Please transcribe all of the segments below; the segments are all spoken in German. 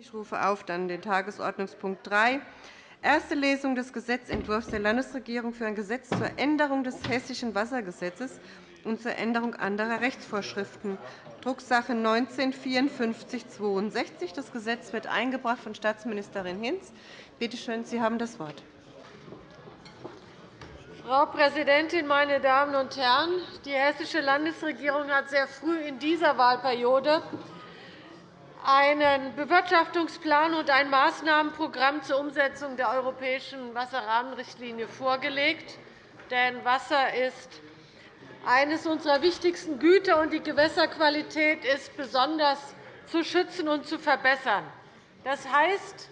Ich rufe auf dann den Tagesordnungspunkt 3, erste Lesung des Gesetzentwurfs der Landesregierung für ein Gesetz zur Änderung des Hessischen Wassergesetzes und zur Änderung anderer Rechtsvorschriften, Drucksache 19-5462. Das Gesetz wird eingebracht von Staatsministerin Hinz. Bitte schön, Sie haben das Wort. Frau Präsidentin, meine Damen und Herren! Die Hessische Landesregierung hat sehr früh in dieser Wahlperiode einen Bewirtschaftungsplan und ein Maßnahmenprogramm zur Umsetzung der europäischen Wasserrahmenrichtlinie vorgelegt. Denn Wasser ist eines unserer wichtigsten Güter, und die Gewässerqualität ist besonders zu schützen und zu verbessern. Das heißt,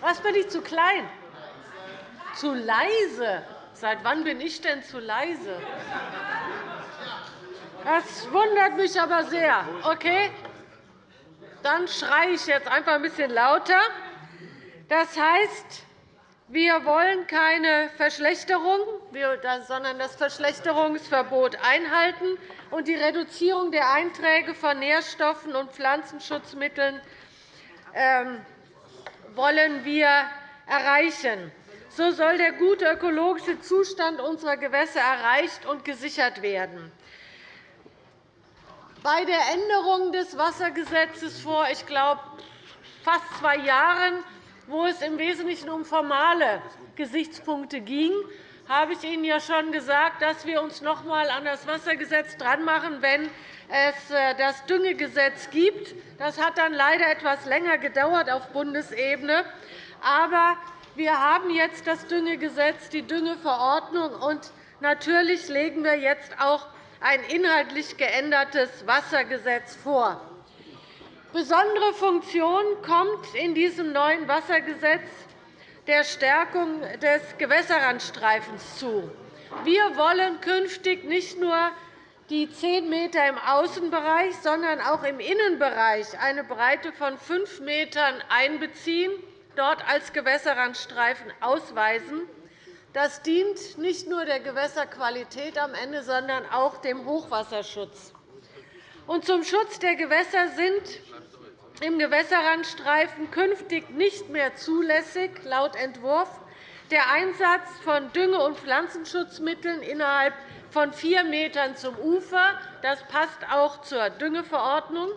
was bin ich zu klein? Zu leise. Seit wann bin ich denn zu leise? Das wundert mich aber sehr. Okay? Dann schreie ich jetzt einfach ein bisschen lauter. Das heißt, wir wollen keine Verschlechterung, sondern das Verschlechterungsverbot einhalten und die Reduzierung der Einträge von Nährstoffen und Pflanzenschutzmitteln ähm, wollen wir erreichen. So soll der gute ökologische Zustand unserer Gewässer erreicht und gesichert werden. Bei der Änderung des Wassergesetzes vor ich glaube, fast zwei Jahren, wo es im Wesentlichen um formale Gesichtspunkte ging, habe ich Ihnen ja schon gesagt, dass wir uns noch einmal an das Wassergesetz dranmachen, wenn es äh, das Düngegesetz gibt. Das hat dann leider etwas länger gedauert auf Bundesebene. Aber wir haben jetzt das Düngegesetz, die Düngeverordnung, und natürlich legen wir jetzt auch ein inhaltlich geändertes Wassergesetz vor. Besondere Funktion kommt in diesem neuen Wassergesetz der Stärkung des Gewässerrandstreifens zu. Wir wollen künftig nicht nur die 10 m im Außenbereich, sondern auch im Innenbereich eine Breite von 5 m einbeziehen dort als Gewässerrandstreifen ausweisen. Das dient nicht nur der Gewässerqualität am Ende, sondern auch dem Hochwasserschutz. Und zum Schutz der Gewässer sind im Gewässerrandstreifen künftig nicht mehr zulässig, laut Entwurf, der Einsatz von Dünge- und Pflanzenschutzmitteln innerhalb von 4 m zum Ufer. Das passt auch zur Düngeverordnung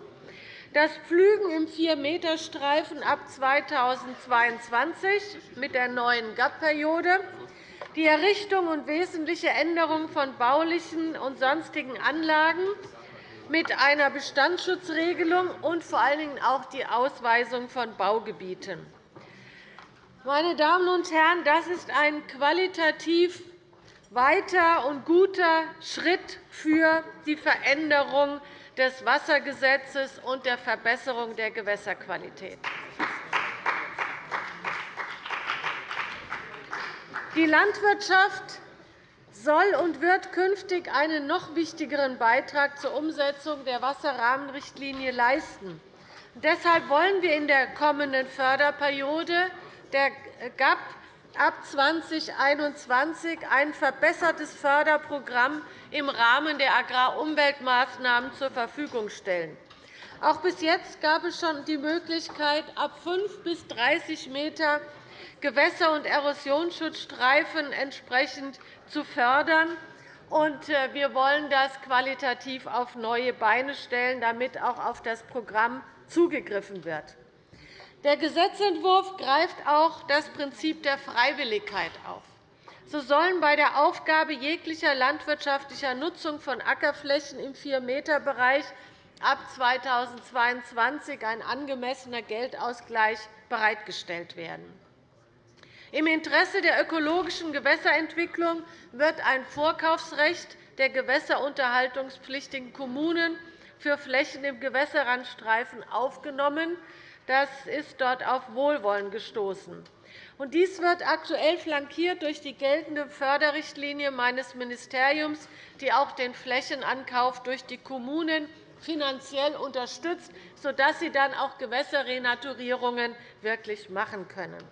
das Pflügen im 4-m-Streifen ab 2022 mit der neuen GAP-Periode, die Errichtung und wesentliche Änderung von baulichen und sonstigen Anlagen mit einer Bestandsschutzregelung und vor allen Dingen auch die Ausweisung von Baugebieten. Meine Damen und Herren, das ist ein qualitativ weiter und guter Schritt für die Veränderung des Wassergesetzes und der Verbesserung der Gewässerqualität. Die Landwirtschaft soll und wird künftig einen noch wichtigeren Beitrag zur Umsetzung der Wasserrahmenrichtlinie leisten. Deshalb wollen wir in der kommenden Förderperiode der GAP ab 2021 ein verbessertes Förderprogramm im Rahmen der Agrarumweltmaßnahmen zur Verfügung stellen. Auch bis jetzt gab es schon die Möglichkeit, ab 5 bis 30 m Gewässer- und Erosionsschutzstreifen entsprechend zu fördern. Äh, wir wollen das qualitativ auf neue Beine stellen, damit auch auf das Programm zugegriffen wird. Der Gesetzentwurf greift auch das Prinzip der Freiwilligkeit auf. So sollen bei der Aufgabe jeglicher landwirtschaftlicher Nutzung von Ackerflächen im 4-m-Bereich ab 2022 ein angemessener Geldausgleich bereitgestellt werden. Im Interesse der ökologischen Gewässerentwicklung wird ein Vorkaufsrecht der gewässerunterhaltungspflichtigen Kommunen für Flächen im Gewässerrandstreifen aufgenommen. Das ist dort auf Wohlwollen gestoßen. Dies wird aktuell flankiert durch die geltende Förderrichtlinie meines Ministeriums, die auch den Flächenankauf durch die Kommunen finanziell unterstützt, sodass sie dann auch Gewässerrenaturierungen wirklich machen können.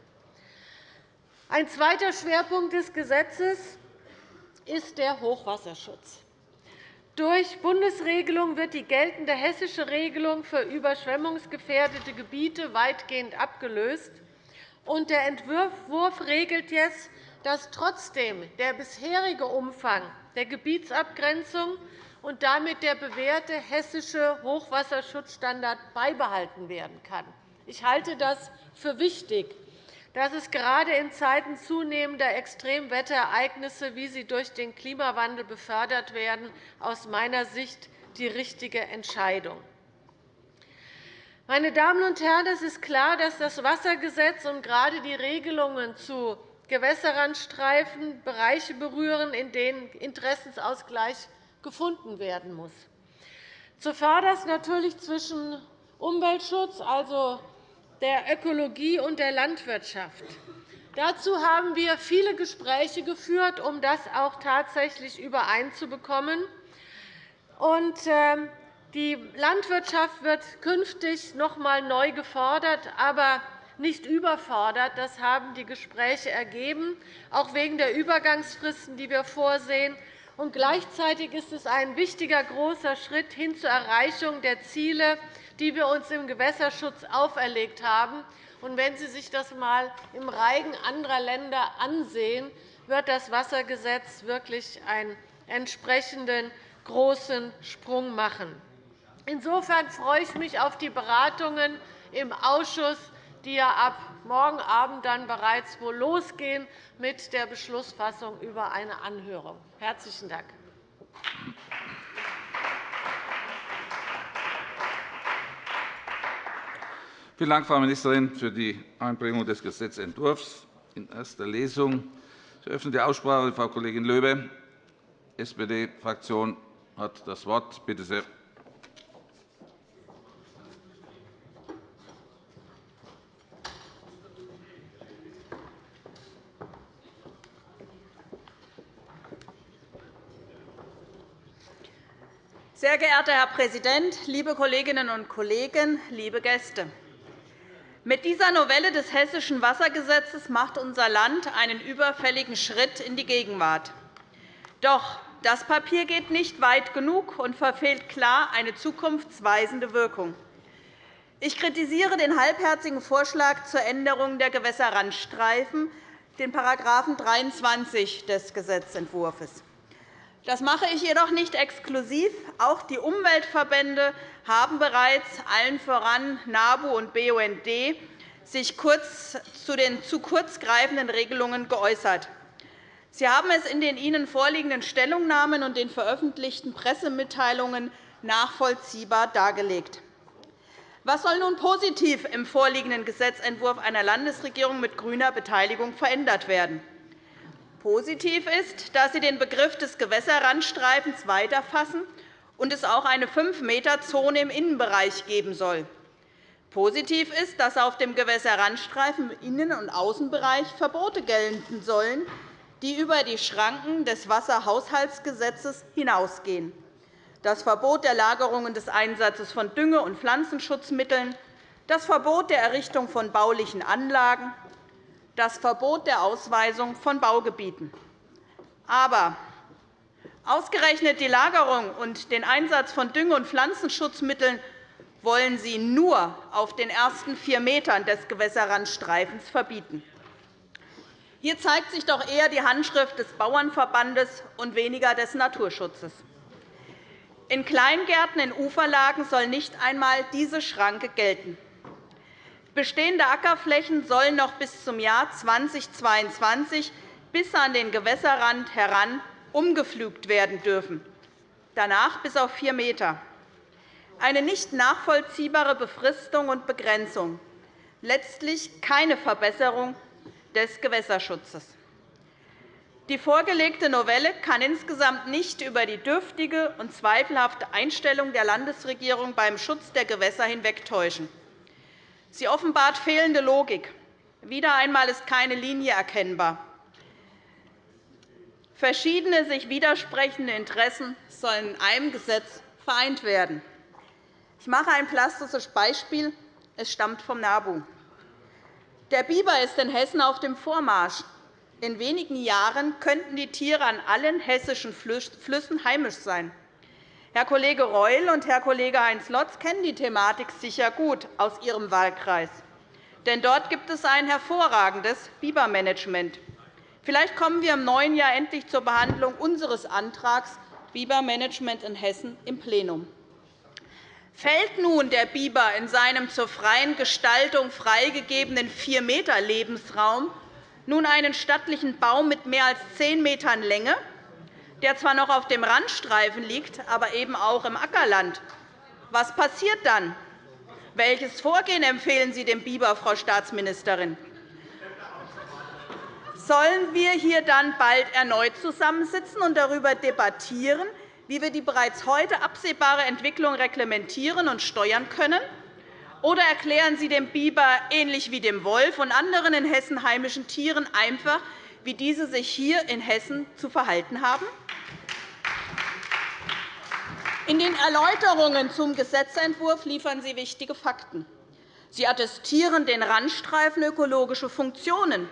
Ein zweiter Schwerpunkt des Gesetzes ist der Hochwasserschutz. Durch Bundesregelung wird die geltende hessische Regelung für überschwemmungsgefährdete Gebiete weitgehend abgelöst. Der Entwurf regelt jetzt, dass trotzdem der bisherige Umfang der Gebietsabgrenzung und damit der bewährte hessische Hochwasserschutzstandard beibehalten werden kann. Ich halte das für wichtig, dass es gerade in Zeiten zunehmender Extremwetterereignisse, wie sie durch den Klimawandel befördert werden, aus meiner Sicht die richtige Entscheidung. Meine Damen und Herren, es ist klar, dass das Wassergesetz und gerade die Regelungen zu Gewässerrandstreifen Bereiche berühren, in denen Interessensausgleich gefunden werden muss. Zuvörderst natürlich zwischen Umweltschutz, also der Ökologie und der Landwirtschaft. Dazu haben wir viele Gespräche geführt, um das auch tatsächlich übereinzubekommen. Ähm, die Landwirtschaft wird künftig noch einmal neu gefordert, aber nicht überfordert. Das haben die Gespräche ergeben, auch wegen der Übergangsfristen, die wir vorsehen. Und gleichzeitig ist es ein wichtiger, großer Schritt hin zur Erreichung der Ziele, die wir uns im Gewässerschutz auferlegt haben. Wenn Sie sich das einmal im Reigen anderer Länder ansehen, wird das Wassergesetz wirklich einen entsprechenden großen Sprung machen. Insofern freue ich mich auf die Beratungen im Ausschuss, die ja ab morgen Abend dann bereits wohl losgehen mit der Beschlussfassung über eine Anhörung. Herzlichen Dank. Vielen Dank, Frau Ministerin, für die Einbringung des Gesetzentwurfs in erster Lesung. Ich eröffne die Aussprache. Frau Kollegin Löbe, SPD-Fraktion, hat das Wort. Bitte sehr. Sehr geehrter Herr Präsident, liebe Kolleginnen und Kollegen, liebe Gäste! Mit dieser Novelle des Hessischen Wassergesetzes macht unser Land einen überfälligen Schritt in die Gegenwart. Doch das Papier geht nicht weit genug und verfehlt klar eine zukunftsweisende Wirkung. Ich kritisiere den halbherzigen Vorschlag zur Änderung der Gewässerrandstreifen, den § 23 des Gesetzentwurfs. Das mache ich jedoch nicht exklusiv. Auch die Umweltverbände haben bereits, allen voran NABU und BUND, sich kurz zu den zu kurz greifenden Regelungen geäußert. Sie haben es in den Ihnen vorliegenden Stellungnahmen und den veröffentlichten Pressemitteilungen nachvollziehbar dargelegt. Was soll nun positiv im vorliegenden Gesetzentwurf einer Landesregierung mit grüner Beteiligung verändert werden? Positiv ist, dass Sie den Begriff des Gewässerrandstreifens weiterfassen und es auch eine 5-m-Zone im Innenbereich geben soll. Positiv ist, dass auf dem Gewässerrandstreifen im Innen- und Außenbereich Verbote gelten sollen, die über die Schranken des Wasserhaushaltsgesetzes hinausgehen. Das Verbot der Lagerung und des Einsatzes von Dünge- und Pflanzenschutzmitteln, das Verbot der Errichtung von baulichen Anlagen, das Verbot der Ausweisung von Baugebieten. Aber ausgerechnet die Lagerung und den Einsatz von Dünge- und Pflanzenschutzmitteln wollen Sie nur auf den ersten vier Metern des Gewässerrandstreifens verbieten. Hier zeigt sich doch eher die Handschrift des Bauernverbandes und weniger des Naturschutzes. In Kleingärten in Uferlagen soll nicht einmal diese Schranke gelten. Bestehende Ackerflächen sollen noch bis zum Jahr 2022 bis an den Gewässerrand heran umgepflügt werden dürfen, danach bis auf 4 m. Eine nicht nachvollziehbare Befristung und Begrenzung, letztlich keine Verbesserung des Gewässerschutzes. Die vorgelegte Novelle kann insgesamt nicht über die dürftige und zweifelhafte Einstellung der Landesregierung beim Schutz der Gewässer hinwegtäuschen. Sie offenbart fehlende Logik. Wieder einmal ist keine Linie erkennbar. Verschiedene sich widersprechende Interessen sollen in einem Gesetz vereint werden. Ich mache ein plastisches Beispiel. Es stammt vom NABU. Der Biber ist in Hessen auf dem Vormarsch. In wenigen Jahren könnten die Tiere an allen hessischen Flüssen heimisch sein. Herr Kollege Reul und Herr Kollege Heinz Lotz kennen die Thematik sicher gut aus ihrem Wahlkreis. Denn dort gibt es ein hervorragendes Bibermanagement. Vielleicht kommen wir im neuen Jahr endlich zur Behandlung unseres Antrags Bibermanagement in Hessen im Plenum. Fällt nun der Biber in seinem zur freien Gestaltung freigegebenen 4 m Lebensraum nun einen stattlichen Baum mit mehr als 10 Metern Länge, der zwar noch auf dem Randstreifen liegt, aber eben auch im Ackerland, was passiert dann? Welches Vorgehen empfehlen Sie dem Biber, Frau Staatsministerin? Sollen wir hier dann bald erneut zusammensitzen und darüber debattieren, wie wir die bereits heute absehbare Entwicklung reglementieren und steuern können? Oder erklären Sie dem Biber, ähnlich wie dem Wolf und anderen in Hessen heimischen Tieren, einfach, wie diese sich hier in Hessen zu verhalten haben? In den Erläuterungen zum Gesetzentwurf liefern Sie wichtige Fakten. Sie attestieren den Randstreifen ökologische Funktionen,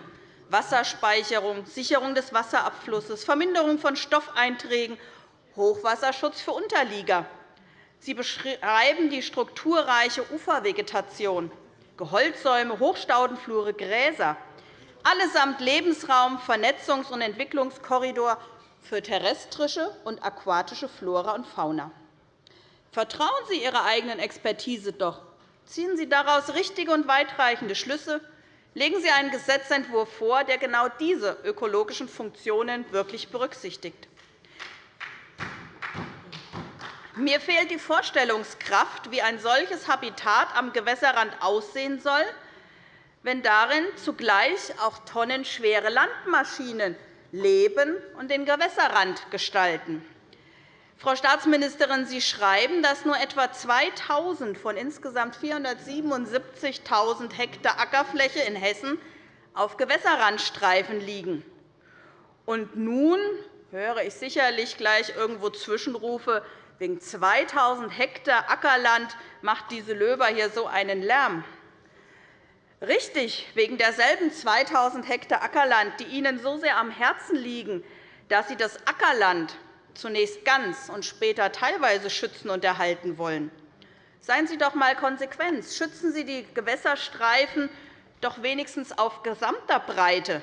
Wasserspeicherung, Sicherung des Wasserabflusses, Verminderung von Stoffeinträgen Hochwasserschutz für Unterlieger. Sie beschreiben die strukturreiche Ufervegetation, Geholzsäume, Hochstaudenflure, Gräser, allesamt Lebensraum, Vernetzungs- und Entwicklungskorridor für terrestrische und aquatische Flora und Fauna. Vertrauen Sie Ihrer eigenen Expertise doch. Ziehen Sie daraus richtige und weitreichende Schlüsse. Legen Sie einen Gesetzentwurf vor, der genau diese ökologischen Funktionen wirklich berücksichtigt. Mir fehlt die Vorstellungskraft, wie ein solches Habitat am Gewässerrand aussehen soll, wenn darin zugleich auch tonnenschwere Landmaschinen leben und den Gewässerrand gestalten. Frau Staatsministerin, Sie schreiben, dass nur etwa 2.000 von insgesamt 477.000 Hektar Ackerfläche in Hessen auf Gewässerrandstreifen liegen. Und nun höre ich sicherlich gleich irgendwo Zwischenrufe, Wegen 2.000 Hektar Ackerland macht diese Löber hier so einen Lärm. Richtig, wegen derselben 2.000 Hektar Ackerland, die Ihnen so sehr am Herzen liegen, dass Sie das Ackerland zunächst ganz und später teilweise schützen und erhalten wollen. Seien Sie doch einmal konsequent. Schützen Sie die Gewässerstreifen doch wenigstens auf gesamter Breite.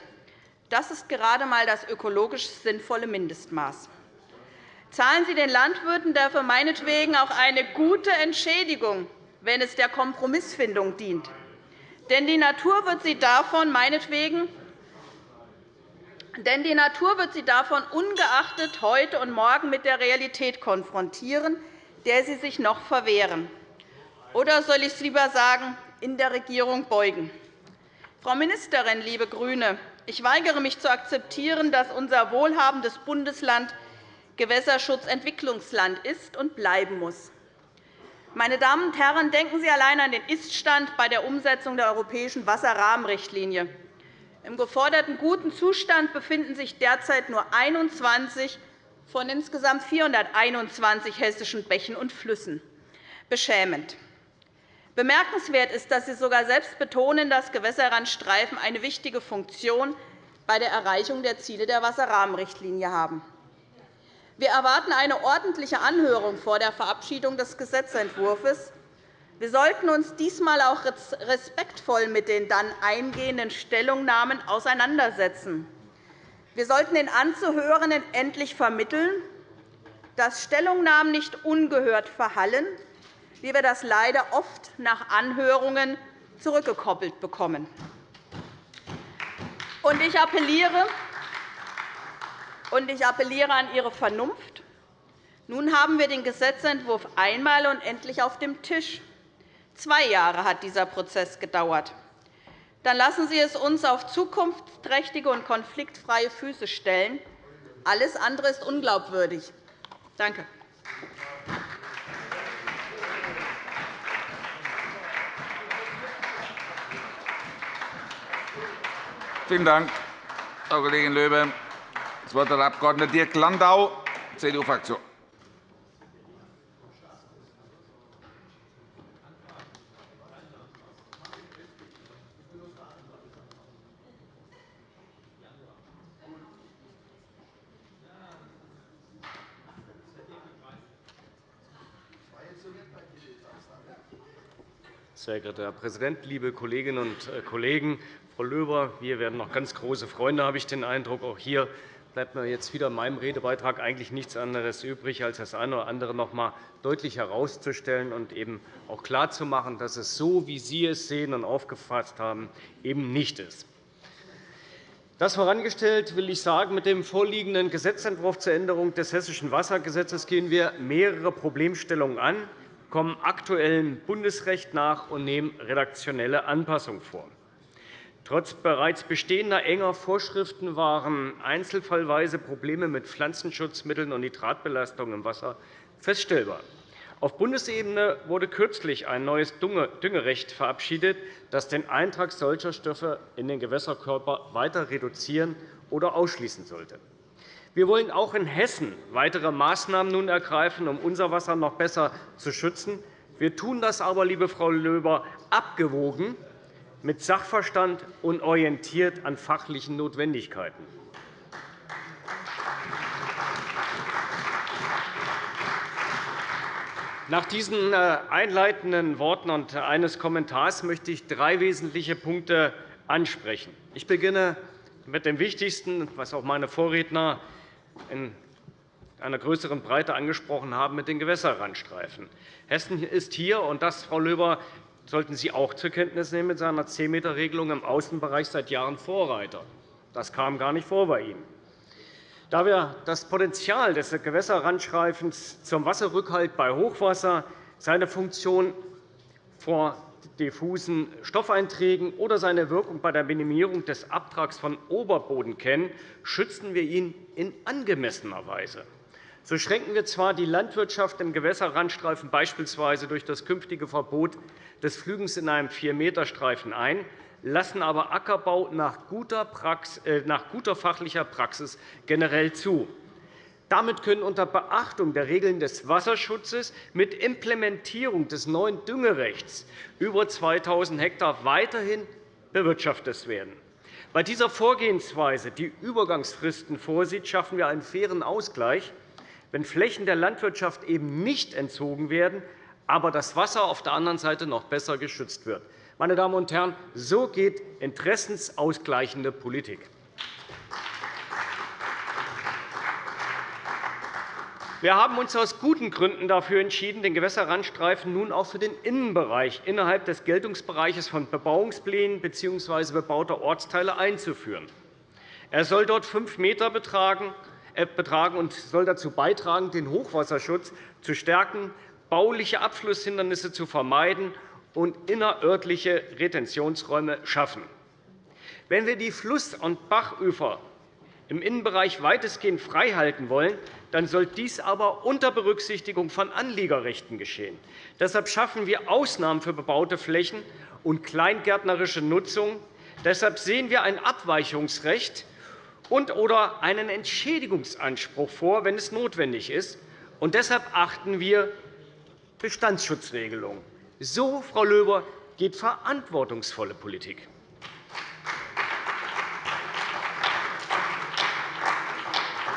Das ist gerade einmal das ökologisch sinnvolle Mindestmaß. Zahlen Sie den Landwirten dafür meinetwegen auch eine gute Entschädigung, wenn es der Kompromissfindung dient. Denn die Natur wird Sie davon meinetwegen denn die Natur wird Sie davon ungeachtet heute und morgen mit der Realität konfrontieren, der Sie sich noch verwehren. Oder soll ich es lieber sagen, in der Regierung beugen? Frau Ministerin, liebe GRÜNE, ich weigere mich zu akzeptieren, dass unser wohlhabendes Bundesland Gewässerschutzentwicklungsland ist und bleiben muss. Meine Damen und Herren, denken Sie allein an den Iststand bei der Umsetzung der europäischen Wasserrahmenrichtlinie. Im geforderten guten Zustand befinden sich derzeit nur 21 von insgesamt 421 hessischen Bächen und Flüssen. Beschämend. Bemerkenswert ist, dass Sie sogar selbst betonen, dass Gewässerrandstreifen eine wichtige Funktion bei der Erreichung der Ziele der Wasserrahmenrichtlinie haben. Wir erwarten eine ordentliche Anhörung vor der Verabschiedung des Gesetzentwurfs. Wir sollten uns diesmal auch respektvoll mit den dann eingehenden Stellungnahmen auseinandersetzen. Wir sollten den Anzuhörenden endlich vermitteln, dass Stellungnahmen nicht ungehört verhallen, wie wir das leider oft nach Anhörungen zurückgekoppelt bekommen. Ich appelliere und ich appelliere an Ihre Vernunft. Nun haben wir den Gesetzentwurf einmal und endlich auf dem Tisch. Zwei Jahre hat dieser Prozess gedauert. Dann lassen Sie es uns auf zukunftsträchtige und konfliktfreie Füße stellen. Alles andere ist unglaubwürdig. Danke. Vielen Dank, Frau Kollegin Löbe. Das Wort hat der Abg. Dirk Landau, CDU-Fraktion. Sehr geehrter Herr Präsident, liebe Kolleginnen und äh, Kollegen! Frau Löber, wir werden noch ganz große Freunde, habe ich den Eindruck. Auch hier bleibt mir jetzt wieder in meinem Redebeitrag eigentlich nichts anderes übrig, als das eine oder andere noch einmal deutlich herauszustellen und eben auch klarzumachen, dass es so, wie Sie es sehen und aufgefasst haben, eben nicht ist. Das vorangestellt will ich sagen, mit dem vorliegenden Gesetzentwurf zur Änderung des Hessischen Wassergesetzes gehen wir mehrere Problemstellungen an, kommen aktuellem Bundesrecht nach und nehmen redaktionelle Anpassungen vor. Trotz bereits bestehender enger Vorschriften waren einzelfallweise Probleme mit Pflanzenschutzmitteln und Nitratbelastung im Wasser feststellbar. Auf Bundesebene wurde kürzlich ein neues Düngerecht verabschiedet, das den Eintrag solcher Stoffe in den Gewässerkörper weiter reduzieren oder ausschließen sollte. Wir wollen auch in Hessen weitere Maßnahmen nun ergreifen, um unser Wasser noch besser zu schützen. Wir tun das aber, liebe Frau Löber, abgewogen mit Sachverstand und orientiert an fachlichen Notwendigkeiten. Nach diesen äh, einleitenden Worten und eines Kommentars möchte ich drei wesentliche Punkte ansprechen. Ich beginne mit dem Wichtigsten, was auch meine Vorredner in einer größeren Breite angesprochen haben, mit den Gewässerrandstreifen. Hessen ist hier, und das, Frau Löber, sollten Sie auch zur Kenntnis nehmen, mit seiner 10-m-Regelung im Außenbereich seit Jahren Vorreiter. Das kam gar nicht vor bei Ihnen. Da wir das Potenzial des Gewässerrandstreifens zum Wasserrückhalt bei Hochwasser, seine Funktion vor diffusen Stoffeinträgen oder seine Wirkung bei der Minimierung des Abtrags von Oberboden kennen, schützen wir ihn in angemessener Weise. So schränken wir zwar die Landwirtschaft im Gewässerrandstreifen beispielsweise durch das künftige Verbot des Flügens in einem 4-m-Streifen ein, lassen aber Ackerbau nach guter, Praxis, äh, nach guter fachlicher Praxis generell zu. Damit können unter Beachtung der Regeln des Wasserschutzes mit Implementierung des neuen Düngerechts über 2.000 Hektar weiterhin bewirtschaftet werden. Bei dieser Vorgehensweise, die Übergangsfristen vorsieht, schaffen wir einen fairen Ausgleich, wenn Flächen der Landwirtschaft eben nicht entzogen werden, aber das Wasser auf der anderen Seite noch besser geschützt wird. Meine Damen und Herren, so geht interessensausgleichende Politik. Wir haben uns aus guten Gründen dafür entschieden, den Gewässerrandstreifen nun auch für den Innenbereich innerhalb des Geltungsbereiches von Bebauungsplänen bzw. bebauter Ortsteile einzuführen. Er soll dort 5 m äh, betragen und soll dazu beitragen, den Hochwasserschutz zu stärken, bauliche Abflusshindernisse zu vermeiden und innerörtliche Retentionsräume schaffen. Wenn wir die Fluss- und Bachufer im Innenbereich weitestgehend freihalten wollen, dann soll dies aber unter Berücksichtigung von Anliegerrechten geschehen. Deshalb schaffen wir Ausnahmen für bebaute Flächen und kleingärtnerische Nutzung. Deshalb sehen wir ein Abweichungsrecht und oder einen Entschädigungsanspruch vor, wenn es notwendig ist. Und deshalb achten wir Bestandsschutzregelungen. So, Frau Löber, geht verantwortungsvolle Politik.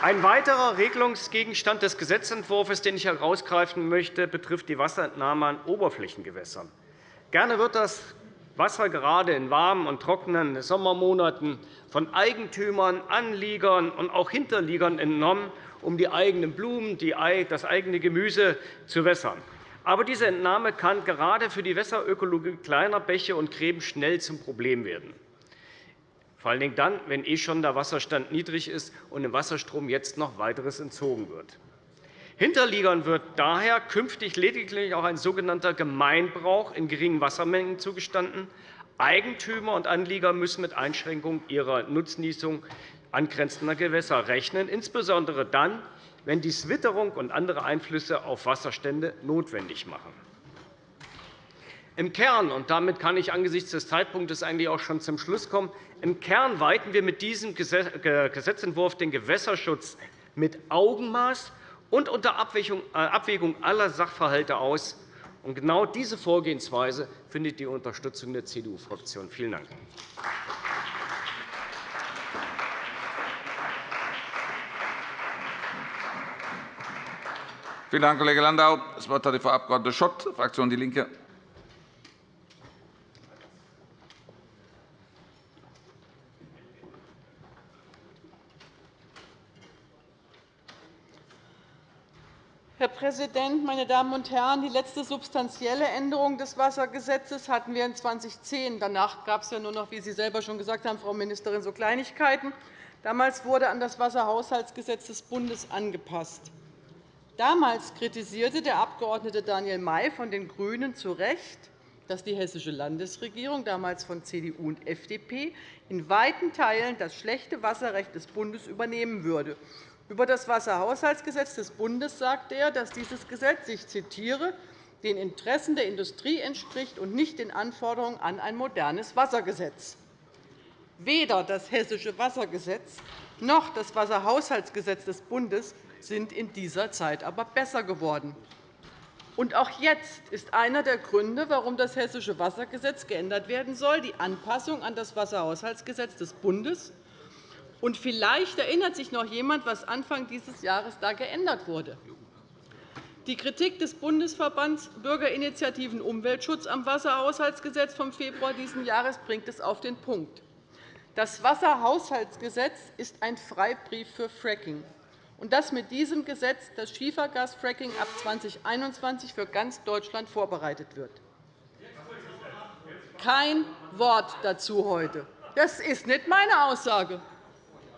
Ein weiterer Regelungsgegenstand des Gesetzentwurfs, den ich herausgreifen möchte, betrifft die Wasserentnahme an Oberflächengewässern. Gerne wird das Wasser gerade in warmen und trockenen Sommermonaten von Eigentümern, Anliegern und auch Hinterliegern entnommen, um die eigenen Blumen, das eigene Gemüse zu wässern. Aber diese Entnahme kann gerade für die Wässerökologie kleiner Bäche und Gräben schnell zum Problem werden vor allen Dingen dann, wenn eh schon der Wasserstand niedrig ist und dem Wasserstrom jetzt noch weiteres entzogen wird. Hinterliegern wird daher künftig lediglich auch ein sogenannter Gemeinbrauch in geringen Wassermengen zugestanden. Eigentümer und Anlieger müssen mit Einschränkung ihrer Nutznießung angrenzender Gewässer rechnen, insbesondere dann, wenn dies Witterung und andere Einflüsse auf Wasserstände notwendig machen. Im Kern, und damit kann ich angesichts des Zeitpunktes eigentlich auch schon zum Schluss kommen, im Kern weiten wir mit diesem Gesetzentwurf den Gewässerschutz mit Augenmaß und unter äh, Abwägung aller Sachverhalte aus. Und genau diese Vorgehensweise findet die Unterstützung der CDU-Fraktion. Vielen Dank. Vielen Dank, Kollege Landau. Das Wort hat Frau Abg. Schott, Fraktion DIE LINKE. Herr Präsident, meine Damen und Herren! Die letzte substanzielle Änderung des Wassergesetzes hatten wir in 2010. Danach gab es ja nur noch, wie Sie selber schon gesagt haben, Frau Ministerin, so Kleinigkeiten. Damals wurde an das Wasserhaushaltsgesetz des Bundes angepasst. Damals kritisierte der Abg. Daniel May von den GRÜNEN zu Recht, dass die Hessische Landesregierung, damals von CDU und FDP, in weiten Teilen das schlechte Wasserrecht des Bundes übernehmen würde. Über das Wasserhaushaltsgesetz des Bundes sagte er, dass dieses Gesetz, ich zitiere, den Interessen der Industrie entspricht und nicht den Anforderungen an ein modernes Wassergesetz. Weder das Hessische Wassergesetz noch das Wasserhaushaltsgesetz des Bundes sind in dieser Zeit aber besser geworden. Und auch jetzt ist einer der Gründe, warum das Hessische Wassergesetz geändert werden soll, die Anpassung an das Wasserhaushaltsgesetz des Bundes. Und vielleicht erinnert sich noch jemand, was Anfang dieses Jahres da geändert wurde. Die Kritik des Bundesverbands Bürgerinitiativen Umweltschutz am Wasserhaushaltsgesetz vom Februar dieses Jahres bringt es auf den Punkt. Das Wasserhaushaltsgesetz ist ein Freibrief für Fracking und dass mit diesem Gesetz das Schiefergasfracking ab 2021 für ganz Deutschland vorbereitet wird. Kein Wort dazu heute. Das ist nicht meine Aussage.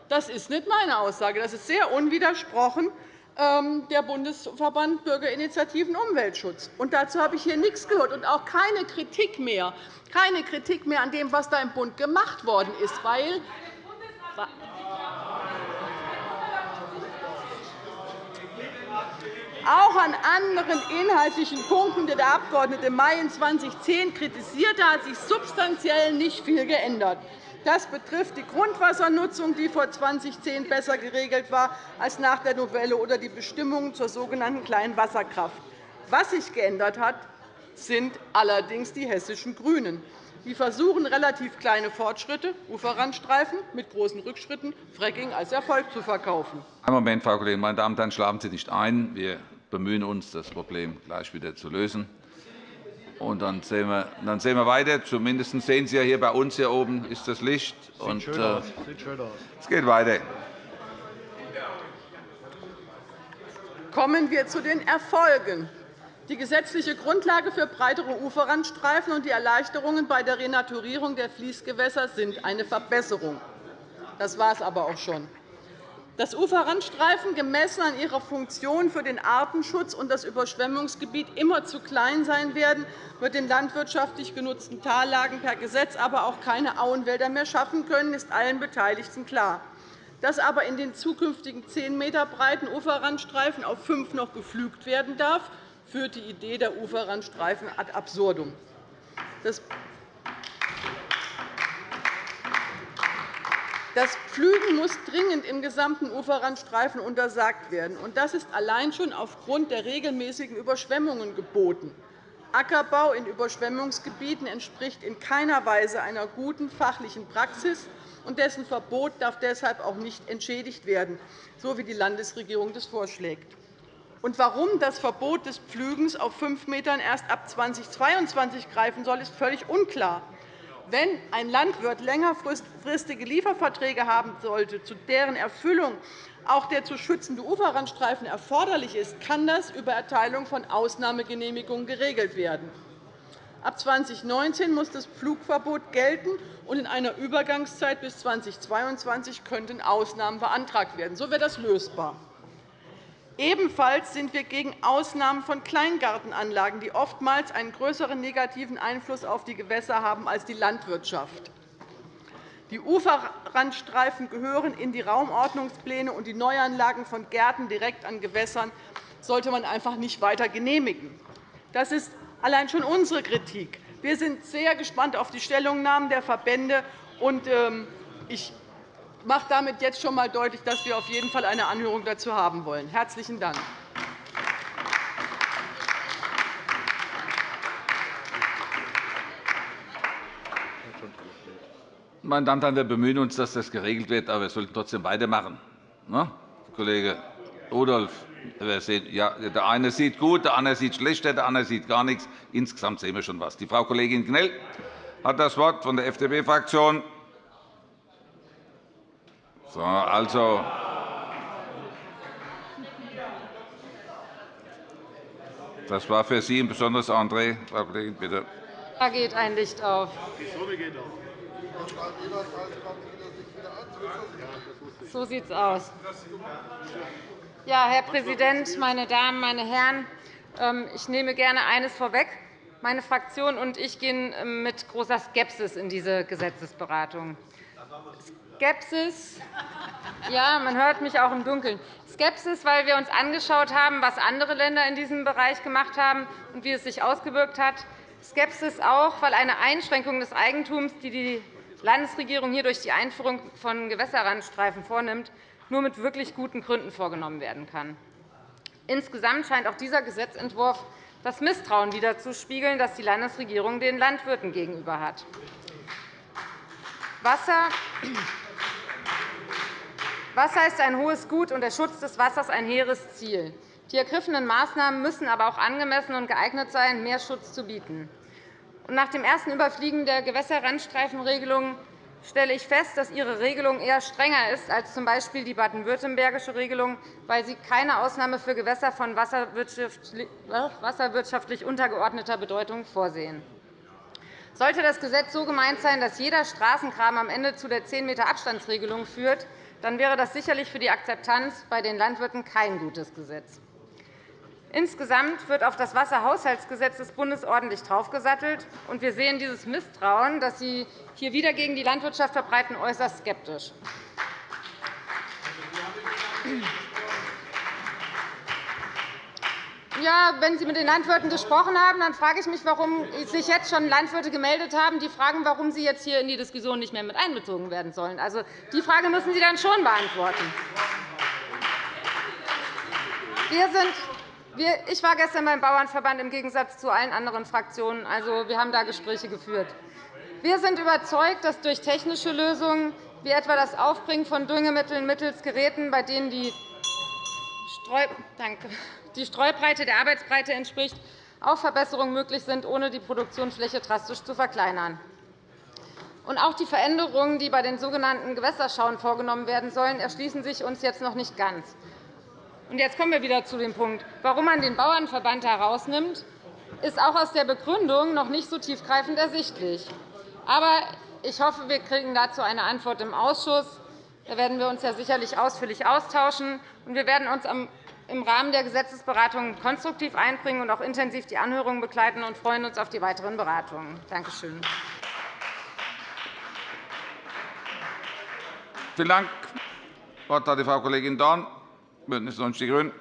Das ist nicht meine Aussage. Das ist sehr unwidersprochen ähm, der Bundesverband Bürgerinitiativen Umweltschutz. Und dazu habe ich hier nichts gehört und auch keine Kritik mehr, keine Kritik mehr an dem, was da im Bund gemacht worden ist, weil auch an anderen inhaltlichen Punkten, die der Abg. May in 2010 kritisierte, hat sich substanziell nicht viel geändert. Das betrifft die Grundwassernutzung, die vor 2010 besser geregelt war als nach der Novelle, oder die Bestimmungen zur sogenannten kleinen Wasserkraft. Was sich geändert hat, sind allerdings die hessischen GRÜNEN. Die versuchen, relativ kleine Fortschritte, Uferrandstreifen mit großen Rückschritten, Fracking als Erfolg zu verkaufen. Einen Moment, Frau Kollegin. Meine Damen und Herren, schlafen Sie nicht ein. Wir bemühen uns, das Problem gleich wieder zu lösen. Und dann sehen, wir, dann sehen wir weiter. Zumindest sehen Sie ja hier bei uns hier oben ist das Licht. Sieht und, schön aus. Äh, Sieht schön aus. Es geht weiter. Kommen wir zu den Erfolgen. Die gesetzliche Grundlage für breitere Uferrandstreifen und die Erleichterungen bei der Renaturierung der Fließgewässer sind eine Verbesserung. Das war es aber auch schon. Dass Uferrandstreifen gemessen an ihrer Funktion für den Artenschutz und das Überschwemmungsgebiet immer zu klein sein werden, wird den landwirtschaftlich genutzten Tallagen per Gesetz aber auch keine Auenwälder mehr schaffen können, ist allen Beteiligten klar. Dass aber in den zukünftigen 10 m breiten Uferrandstreifen auf fünf noch gepflügt werden darf, führt die Idee der Uferrandstreifen ad absurdum. Das Pflügen muss dringend im gesamten Uferrandstreifen untersagt werden. Das ist allein schon aufgrund der regelmäßigen Überschwemmungen geboten. Ackerbau in Überschwemmungsgebieten entspricht in keiner Weise einer guten fachlichen Praxis, und dessen Verbot darf deshalb auch nicht entschädigt werden, so wie die Landesregierung das vorschlägt. Und warum das Verbot des Pflügens auf fünf Metern erst ab 2022 greifen soll, ist völlig unklar. Wenn ein Landwirt längerfristige Lieferverträge haben sollte, zu deren Erfüllung auch der zu schützende Uferrandstreifen erforderlich ist, kann das über Erteilung von Ausnahmegenehmigungen geregelt werden. Ab 2019 muss das Pflugverbot gelten, und in einer Übergangszeit bis 2022 könnten Ausnahmen beantragt werden. So wäre das lösbar. Ebenfalls sind wir gegen Ausnahmen von Kleingartenanlagen, die oftmals einen größeren negativen Einfluss auf die Gewässer haben als die Landwirtschaft. Die Uferrandstreifen gehören in die Raumordnungspläne, und die Neuanlagen von Gärten direkt an Gewässern sollte man einfach nicht weiter genehmigen. Das ist allein schon unsere Kritik. Wir sind sehr gespannt auf die Stellungnahmen der Verbände. Ähm, ich mache damit jetzt schon einmal deutlich, dass wir auf jeden Fall eine Anhörung dazu haben wollen. – Herzlichen Dank. Meine Damen und Herren, wir bemühen uns, dass das geregelt wird, aber wir sollten trotzdem weitermachen. Ne? Kollege Rudolph, ja, der eine sieht gut, der andere sieht schlechter, der andere sieht gar nichts. Insgesamt sehen wir schon etwas. Die Frau Kollegin Knell hat das Wort von der FDP-Fraktion. So, also, Das war für Sie ein besonderes André. Frau Kollegin, bitte. Da geht ein Licht auf. So sieht es aus. Ja, Herr Präsident, meine Damen, meine Herren! Ähm, ich nehme gerne eines vorweg. Meine Fraktion und ich gehen ähm, mit großer Skepsis in diese Gesetzesberatung. Skepsis, ja, man hört mich auch im Dunkeln. Skepsis, weil wir uns angeschaut haben, was andere Länder in diesem Bereich gemacht haben und wie es sich ausgewirkt hat. Skepsis auch, weil eine Einschränkung des Eigentums, die die Landesregierung hier durch die Einführung von Gewässerrandstreifen vornimmt, nur mit wirklich guten Gründen vorgenommen werden kann. Insgesamt scheint auch dieser Gesetzentwurf das Misstrauen widerzuspiegeln, das die Landesregierung den Landwirten gegenüber hat. Wasser Wasser ist ein hohes Gut, und der Schutz des Wassers ein hehres Ziel. Die ergriffenen Maßnahmen müssen aber auch angemessen und geeignet sein, mehr Schutz zu bieten. Nach dem ersten Überfliegen der Gewässerrandstreifenregelung stelle ich fest, dass Ihre Regelung eher strenger ist als z. B. die baden-württembergische Regelung, weil Sie keine Ausnahme für Gewässer von wasserwirtschaftlich untergeordneter Bedeutung vorsehen. Sollte das Gesetz so gemeint sein, dass jeder Straßenkram am Ende zu der 10 m Abstandsregelung führt, dann wäre das sicherlich für die Akzeptanz bei den Landwirten kein gutes Gesetz. Insgesamt wird auf das Wasserhaushaltsgesetz des Bundes ordentlich draufgesattelt. und Wir sehen dieses Misstrauen, das Sie hier wieder gegen die Landwirtschaft verbreiten, äußerst skeptisch. Ja, wenn Sie mit den Landwirten gesprochen haben, dann frage ich mich, warum sich jetzt schon Landwirte gemeldet haben, die fragen, warum sie jetzt hier in die Diskussion nicht mehr mit einbezogen werden sollen. Also, die Frage müssen Sie dann schon beantworten. Wir sind ich war gestern beim Bauernverband im Gegensatz zu allen anderen Fraktionen. Also, wir haben da Gespräche geführt. Wir sind überzeugt, dass durch technische Lösungen wie etwa das Aufbringen von Düngemitteln mittels Geräten, bei denen die Streu Danke die Streubreite der Arbeitsbreite entspricht, auch Verbesserungen möglich sind, ohne die Produktionsfläche drastisch zu verkleinern. Und auch die Veränderungen, die bei den sogenannten Gewässerschauen vorgenommen werden sollen, erschließen sich uns jetzt noch nicht ganz. Und jetzt kommen wir wieder zu dem Punkt. Warum man den Bauernverband herausnimmt, ist auch aus der Begründung noch nicht so tiefgreifend ersichtlich. Aber ich hoffe, wir kriegen dazu eine Antwort im Ausschuss. Da werden wir uns ja sicherlich ausführlich austauschen. Wir werden uns im Rahmen der Gesetzesberatungen konstruktiv einbringen und auch intensiv die Anhörungen begleiten und freuen uns auf die weiteren Beratungen. Danke schön. Vielen Dank. Das Wort hat die Frau Kollegin Dorn, BÜNDNIS 90 die GRÜNEN.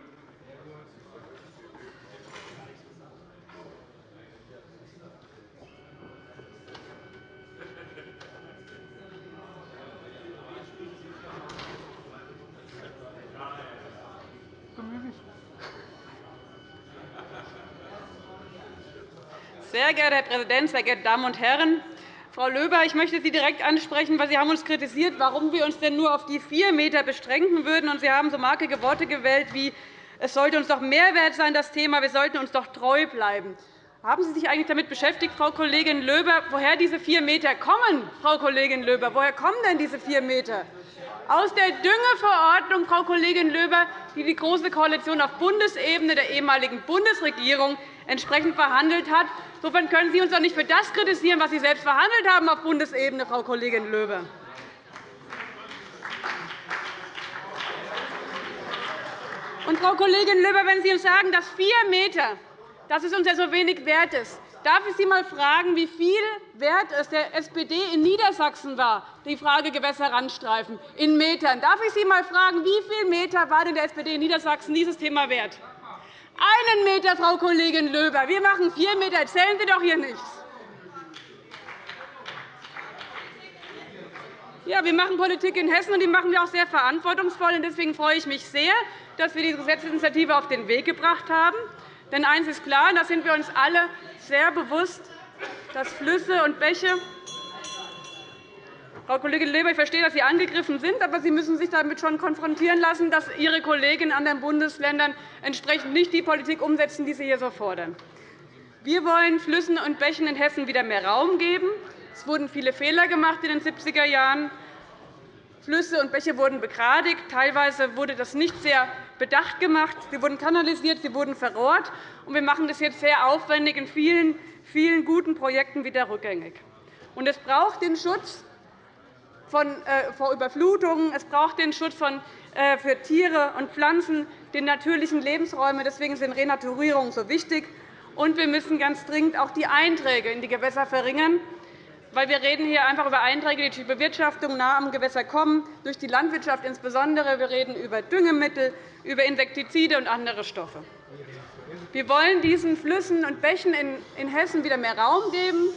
Sehr geehrter Herr Präsident, sehr geehrte Damen und Herren! Frau Löber, ich möchte Sie direkt ansprechen, weil Sie haben uns kritisiert, warum wir uns denn nur auf die 4 m beschränken würden. Sie haben so markige Worte gewählt wie es sollte uns doch Mehrwert sein, das Thema. Wir sollten uns doch treu bleiben. Haben Sie sich eigentlich damit beschäftigt, Frau Kollegin Löber, woher diese 4 m kommen? Frau Kollegin Löber, woher kommen denn diese 4 m? Aus der Düngeverordnung, Frau Kollegin Löber, die die Große Koalition auf Bundesebene der ehemaligen Bundesregierung entsprechend verhandelt hat. Insofern können Sie uns doch nicht für das kritisieren, was Sie selbst verhandelt haben auf Bundesebene, Frau Kollegin Löber. Und, Frau Kollegin Löber, wenn Sie uns sagen, dass 4 m dass es uns ja so wenig wert ist, darf ich Sie einmal fragen, wie viel wert es der SPD in Niedersachsen war, die Frage Gewässerrandstreifen in Metern. Darf ich Sie einmal fragen, wie viele Meter war denn der SPD in Niedersachsen dieses Thema wert? Einen Meter, Frau Kollegin Löber. Wir machen vier Meter. Erzählen Sie doch hier nichts. Ja, wir machen Politik in Hessen, und die machen wir auch sehr verantwortungsvoll. Deswegen freue ich mich sehr, dass wir diese Gesetzesinitiative auf den Weg gebracht haben. Denn eines ist klar, und da sind wir uns alle sehr bewusst, dass Flüsse und Bäche Frau Kollegin Leber, ich verstehe, dass Sie angegriffen sind, aber Sie müssen sich damit schon konfrontieren lassen, dass Ihre Kollegen in anderen Bundesländern entsprechend nicht die Politik umsetzen, die Sie hier so fordern. Wir wollen Flüssen und Bächen in Hessen wieder mehr Raum geben. Es wurden viele Fehler gemacht in den 70er Jahren. Flüsse und Bäche wurden begradigt. Teilweise wurde das nicht sehr bedacht gemacht, sie wurden kanalisiert, sie wurden verrohrt. Und wir machen das jetzt sehr aufwendig in vielen, vielen guten Projekten wieder rückgängig. Es braucht den Schutz vor Überflutungen, es braucht den Schutz äh, für Tiere und Pflanzen, den natürlichen Lebensräume. Deswegen sind Renaturierungen so wichtig. Und wir müssen ganz dringend auch die Einträge in die Gewässer verringern weil wir reden hier einfach über Einträge, die durch Bewirtschaftung nah am Gewässer kommen, durch die Landwirtschaft insbesondere. Wir reden über Düngemittel, über Insektizide und andere Stoffe. Wir wollen diesen Flüssen und Bächen in Hessen wieder mehr Raum geben.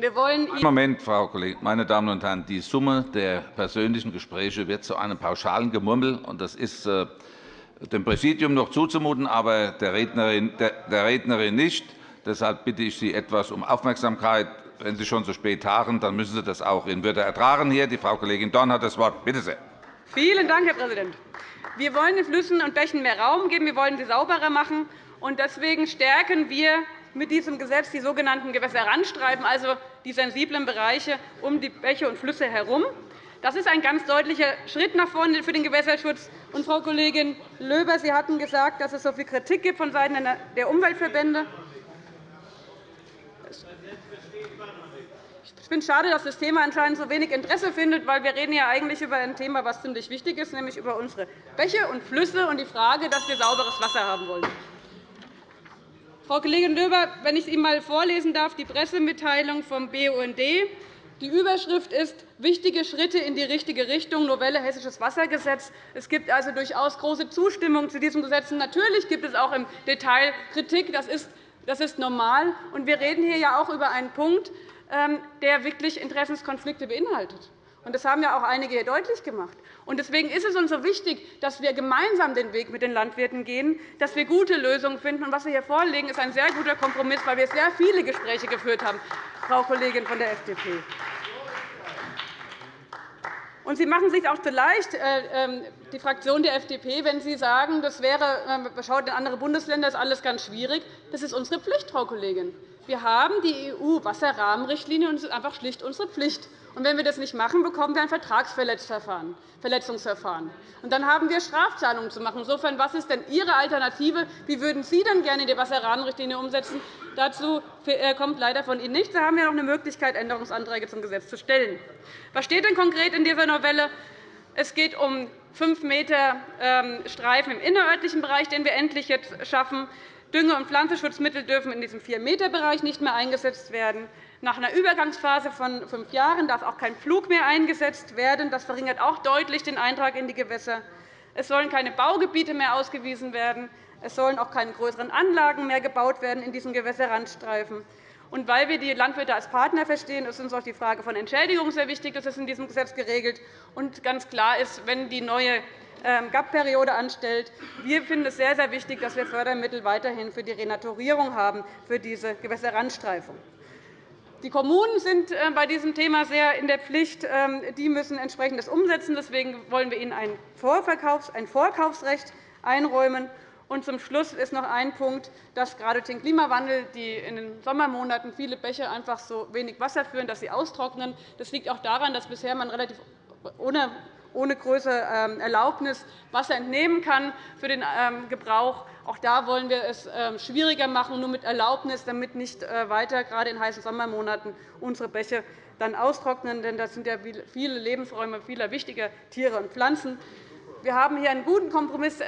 Wir wollen Moment, Frau Kollegin. Meine Damen und Herren, die Summe der persönlichen Gespräche wird zu einem pauschalen Gemurmel. Das ist äh, dem Präsidium noch zuzumuten, aber der Rednerin nicht. Deshalb bitte ich Sie etwas um Aufmerksamkeit. Wenn Sie schon so spät tagen, dann müssen Sie das auch in Würde ertragen. Hier, die Frau Kollegin Dorn hat das Wort. Bitte sehr. Vielen Dank, Herr Präsident. Wir wollen den Flüssen und Bächen mehr Raum geben. Wir wollen sie sauberer machen. Deswegen stärken wir mit diesem Gesetz die sogenannten Gewässerrandstreifen, also die sensiblen Bereiche um die Bäche und Flüsse herum. Das ist ein ganz deutlicher Schritt nach vorne für den Gewässerschutz. Und, Frau Kollegin Löber, Sie hatten gesagt, dass es so viel Kritik gibt vonseiten der Umweltverbände. Ich finde es schade, dass das Thema anscheinend so wenig Interesse findet, weil wir reden ja eigentlich über ein Thema, das ziemlich wichtig ist, nämlich über unsere Bäche und Flüsse und die Frage, dass wir sauberes Wasser haben wollen. Frau Kollegin Löber, wenn ich Ihnen einmal vorlesen darf, die Pressemitteilung vom BUND. Die Überschrift ist Wichtige Schritte in die richtige Richtung, Novelle Hessisches Wassergesetz. Es gibt also durchaus große Zustimmung zu diesem Gesetz. Natürlich gibt es auch im Detail Kritik. Das ist, das ist normal. Und wir reden hier ja auch über einen Punkt, ähm, der wirklich Interessenskonflikte beinhaltet. Das haben ja auch einige hier deutlich gemacht. Deswegen ist es uns so wichtig, dass wir gemeinsam den Weg mit den Landwirten gehen, dass wir gute Lösungen finden. was wir hier vorlegen, ist ein sehr guter Kompromiss, weil wir sehr viele Gespräche geführt haben, Frau Kollegin von der FDP. Und Sie machen sich auch zu leicht, äh, ähm, die Fraktion der FDP, wenn Sie sagen, das wäre, äh, schaut in andere Bundesländer, ist alles ganz schwierig. Das ist unsere Pflicht, Frau Kollegin. Wir haben die EU-Wasserrahmenrichtlinie, und es ist einfach schlicht unsere Pflicht. Und wenn wir das nicht machen, bekommen wir ein Vertragsverletzungsverfahren. Und dann haben wir Strafzahlungen zu machen. Insofern, was ist denn Ihre Alternative? Wie würden Sie denn gerne die Wasserrahmenrichtlinie umsetzen? Dazu äh, kommt leider von Ihnen nichts. Da haben wir noch eine Möglichkeit, Änderungsanträge zum Gesetz zu stellen. Was steht denn konkret in dieser Novelle? Es geht um 5 m ähm, Streifen im innerörtlichen Bereich, den wir endlich jetzt schaffen. Dünge- und Pflanzenschutzmittel dürfen in diesem 4-m-Bereich nicht mehr eingesetzt werden. Nach einer Übergangsphase von fünf Jahren darf auch kein Flug mehr eingesetzt werden. Das verringert auch deutlich den Eintrag in die Gewässer. Es sollen keine Baugebiete mehr ausgewiesen werden. Es sollen auch keine größeren Anlagen mehr gebaut werden in diesen Gewässerrandstreifen. Und weil wir die Landwirte als Partner verstehen, ist uns auch die Frage von Entschädigung sehr wichtig. Das ist in diesem Gesetz geregelt. Und ganz klar ist, wenn die neue ähm, GAP-Periode anstellt. Wir finden es sehr, sehr wichtig, dass wir Fördermittel weiterhin für die Renaturierung haben, für diese Gewässerrandstreifung. Die Kommunen sind äh, bei diesem Thema sehr in der Pflicht. Ähm, die müssen entsprechendes umsetzen. Deswegen wollen wir ihnen ein Vorkaufsrecht einräumen. Und zum Schluss ist noch ein Punkt, dass gerade den Klimawandel, die in den Sommermonaten viele Bäche einfach so wenig Wasser führen, dass sie austrocknen. Das liegt auch daran, dass bisher man relativ ohne ohne größere ähm, Erlaubnis Wasser entnehmen kann für den ähm, Gebrauch. Auch da wollen wir es ähm, schwieriger machen, nur mit Erlaubnis, damit nicht äh, weiter, gerade in heißen Sommermonaten, unsere Bäche dann austrocknen. Denn das sind ja viele Lebensräume vieler wichtiger Tiere und Pflanzen. Wir haben hier einen guten Kompromiss äh,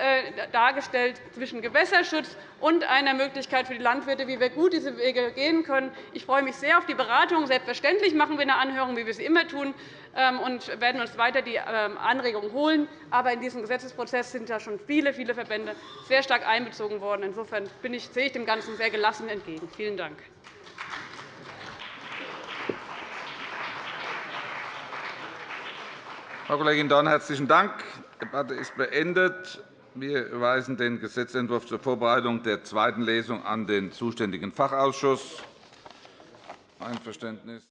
dargestellt zwischen Gewässerschutz und einer Möglichkeit für die Landwirte, wie wir gut diese Wege gehen können. Ich freue mich sehr auf die Beratung. Selbstverständlich machen wir eine Anhörung, wie wir sie immer tun, ähm, und werden uns weiter die ähm, Anregungen holen. Aber in diesem Gesetzesprozess sind ja schon viele, viele Verbände sehr stark einbezogen worden. Insofern sehe ich dem Ganzen sehr gelassen entgegen. Vielen Dank. Frau Kollegin Dorn, herzlichen Dank. Die Debatte ist beendet. Wir überweisen den Gesetzentwurf zur Vorbereitung der zweiten Lesung an den zuständigen Fachausschuss. Einverständnis.